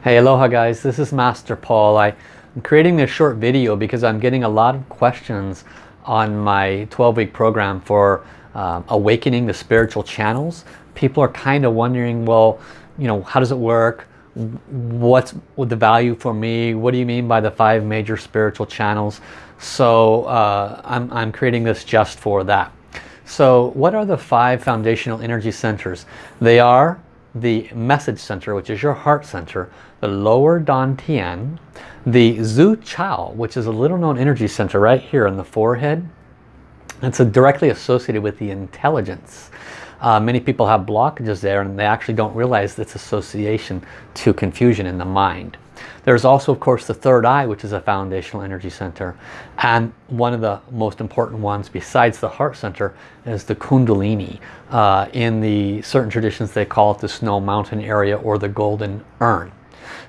Hey, aloha guys, this is Master Paul. I, am creating this short video because I'm getting a lot of questions on my 12-week program for um, awakening the spiritual channels. People are kind of wondering, well, you know, how does it work? What's the value for me? What do you mean by the five major spiritual channels? So uh, I'm, I'm creating this just for that. So what are the five foundational energy centers? They are the message center, which is your heart center, the lower Dantian, the Zu Qiao, which is a little known energy center right here in the forehead. It's directly associated with the intelligence. Uh, many people have blockages there and they actually don't realize its association to confusion in the mind. There's also, of course, the third eye, which is a foundational energy center. And one of the most important ones besides the heart center is the Kundalini. Uh, in the certain traditions, they call it the Snow Mountain area or the Golden Urn.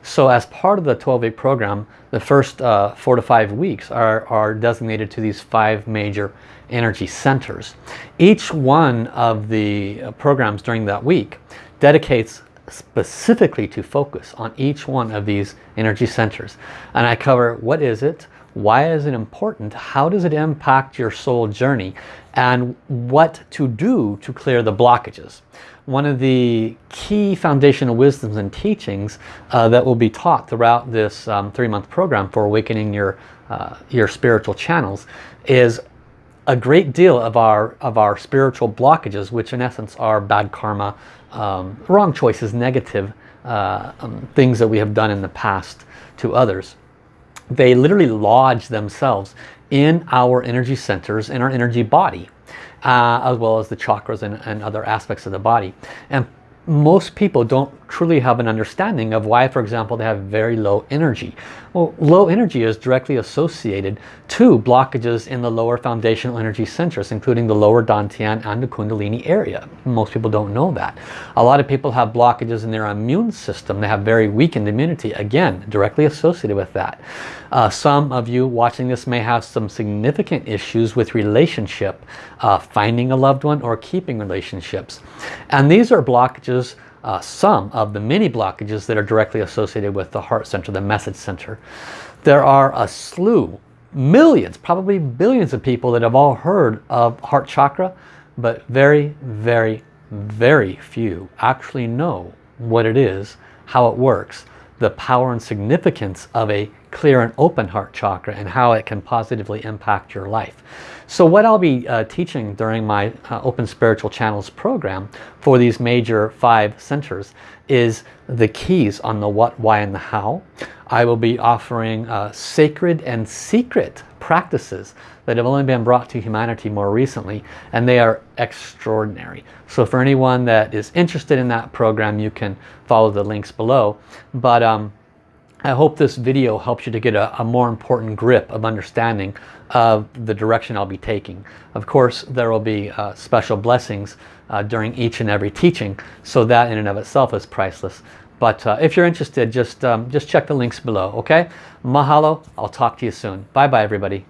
So as part of the 12-week program, the first uh, four to five weeks are, are designated to these five major energy centers. Each one of the uh, programs during that week dedicates specifically to focus on each one of these energy centers. And I cover what is it, why is it important, how does it impact your soul journey, and what to do to clear the blockages. One of the key foundational wisdoms and teachings uh, that will be taught throughout this um, three-month program for awakening your, uh, your spiritual channels is a great deal of our of our spiritual blockages which in essence are bad karma um, wrong choices, negative uh, um, things that we have done in the past to others. They literally lodge themselves in our energy centers, in our energy body, uh, as well as the chakras and, and other aspects of the body. And most people don't truly have an understanding of why, for example, they have very low energy. Well, low energy is directly associated to blockages in the lower foundational energy centers, including the lower Dantian and the Kundalini area. Most people don't know that. A lot of people have blockages in their immune system. They have very weakened immunity, again, directly associated with that. Uh, some of you watching this may have some significant issues with relationship, uh, finding a loved one or keeping relationships. And these are blockages uh, some of the many blockages that are directly associated with the heart center, the message center. There are a slew, millions, probably billions of people that have all heard of heart chakra, but very, very, very few actually know what it is, how it works, the power and significance of a clear and open heart chakra and how it can positively impact your life. So what I'll be uh, teaching during my uh, Open Spiritual Channels program for these major five centers is the keys on the what, why, and the how. I will be offering uh, sacred and secret practices that have only been brought to humanity more recently and they are extraordinary. So for anyone that is interested in that program you can follow the links below. But um, I hope this video helps you to get a, a, more important grip of understanding of the direction I'll be taking. Of course, there will be uh, special blessings uh, during each and every teaching, so that in and of itself is priceless. But uh, if you're interested, just, um, just check the links below, okay? Mahalo, I'll talk to you soon. Bye-bye, everybody.